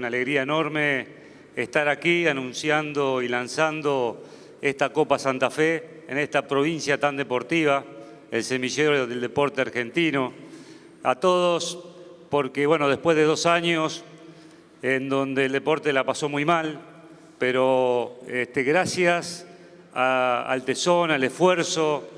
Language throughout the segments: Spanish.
Una alegría enorme estar aquí anunciando y lanzando esta Copa Santa Fe en esta provincia tan deportiva, el semillero del deporte argentino. A todos, porque bueno, después de dos años en donde el deporte la pasó muy mal, pero este, gracias al tesón, al esfuerzo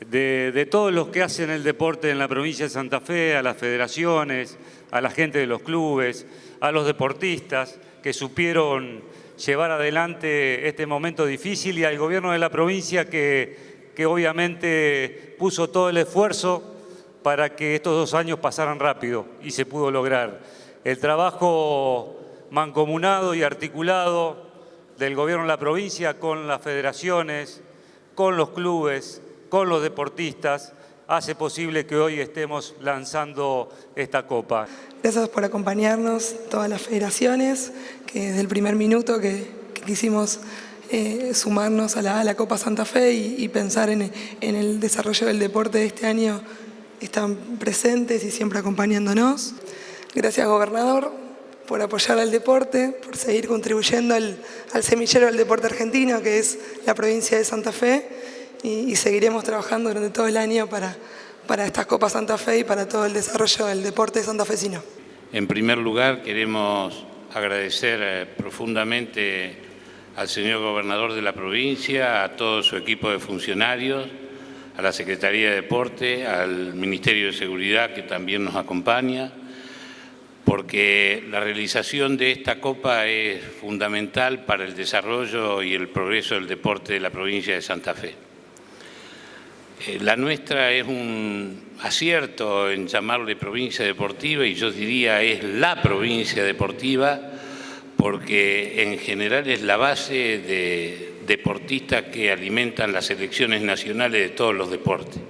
de, todos los que hacen el deporte en la provincia de Santa Fe, a las federaciones, a la gente de los clubes, a los deportistas que supieron llevar adelante este momento difícil y al gobierno de la provincia que, que obviamente puso todo el esfuerzo para que estos dos años pasaran rápido y se pudo lograr. El trabajo mancomunado y articulado del gobierno de la provincia con las federaciones, con los clubes, con los deportistas, hace posible que hoy estemos lanzando esta copa. Gracias por acompañarnos, todas las federaciones, que desde el primer minuto que, quisimos eh, sumarnos a la, Copa Santa Fe y, pensar en, en, el desarrollo del deporte de este año, están presentes y siempre acompañándonos. Gracias, gobernador, por apoyar al deporte, por seguir contribuyendo al, al semillero del deporte argentino, que es la provincia de Santa Fe, y, seguiremos trabajando durante todo el año para, para estas Copas Santa Fe y para todo el desarrollo del deporte santafesino. En primer lugar, queremos agradecer eh, profundamente al señor gobernador de la provincia, a todo su equipo de funcionarios, a la Secretaría de Deporte, al Ministerio de Seguridad que también nos acompaña, porque la realización de esta Copa es fundamental para el desarrollo y el progreso del deporte de la provincia de Santa Fe. Eh, la nuestra es un acierto en llamarle provincia deportiva y yo diría es la provincia deportiva porque en general es la base de deportistas que alimentan las selecciones nacionales de todos los deportes.